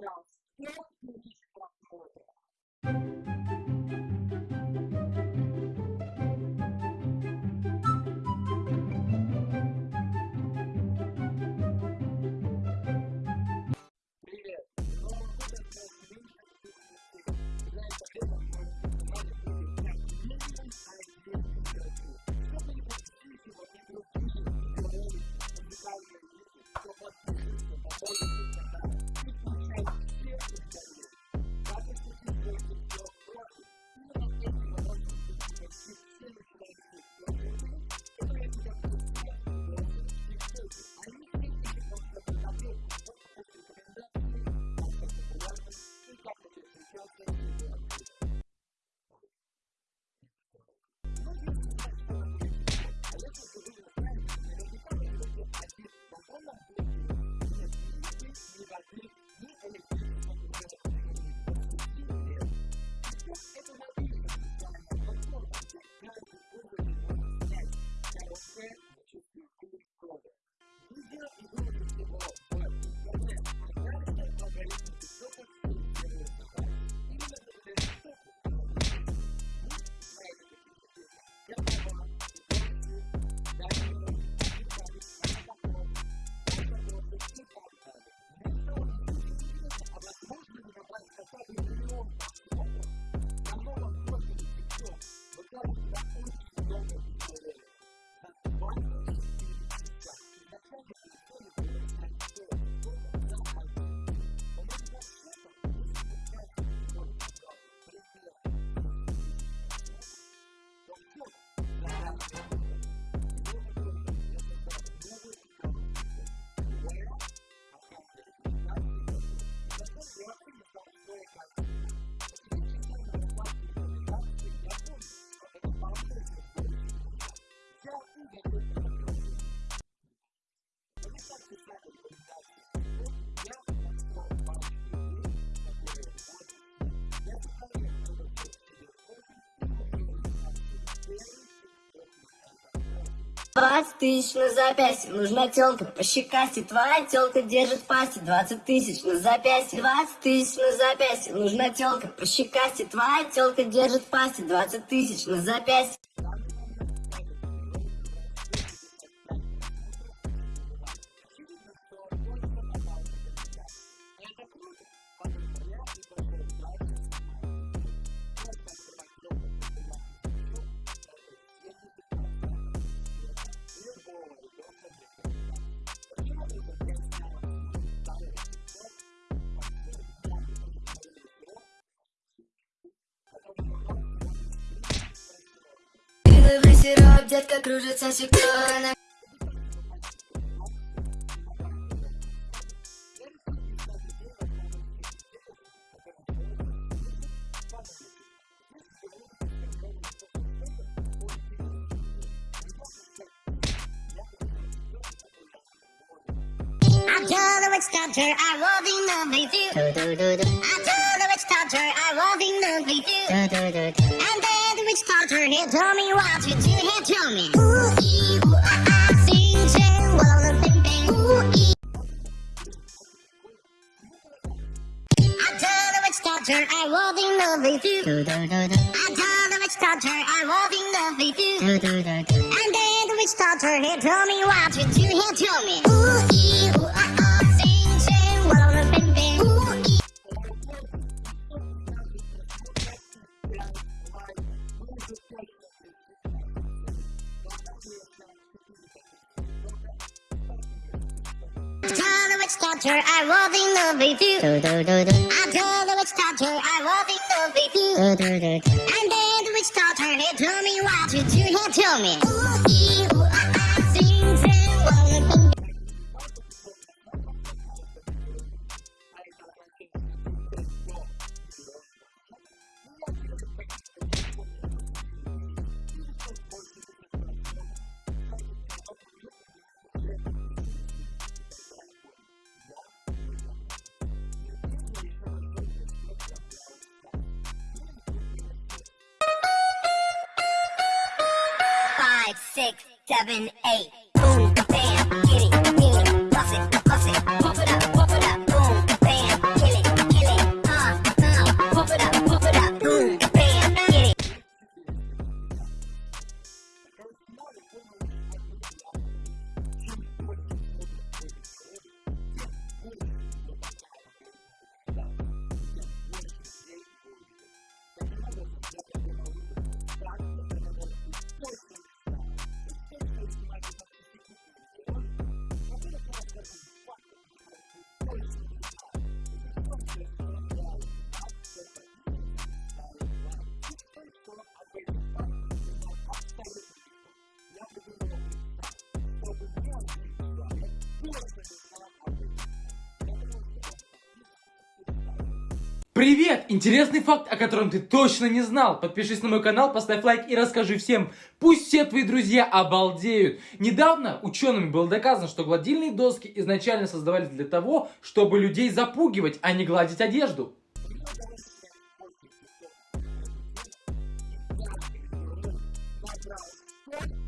Não. E eu Brasil Двадцать тысяч на запястье, нужна телка по щекасти, твоя телка держит пасти. Двадцать тысяч на запястье, двадцать тысяч на запястье, нужна телка по щекасти, твоя телка держит пасти. Двадцать тысяч на запястье. Лиловый сироп, детка кружится секундно I told the witch doctor I was in love with you. I told the witch doctor I was in love with you. And then the witch doctor he told me what to do. He told me. Ooh, ee, ooh, ah, ah, sing, sing, walla, bing, bing. Ooh, ee. I told the witch doctor I was in love with you. I told the witch doctor I was in love with you. And then the witch doctor he told me what to do. He told me. Ooh, ee, witch doctor I was in love with you. I told the witch doctor I was in love with you. And then the witch doctor he told me what to do. He told me. Ooh, Five, six, seven, eight. Boom, bam, get it, get it, bust it, bust it, Привет! Интересный факт, о котором ты точно не знал. Подпишись на мой канал, поставь лайк и расскажи всем. Пусть все твои друзья обалдеют. Недавно учеными было доказано, что гладильные доски изначально создавались для того, чтобы людей запугивать, а не гладить одежду. Thank.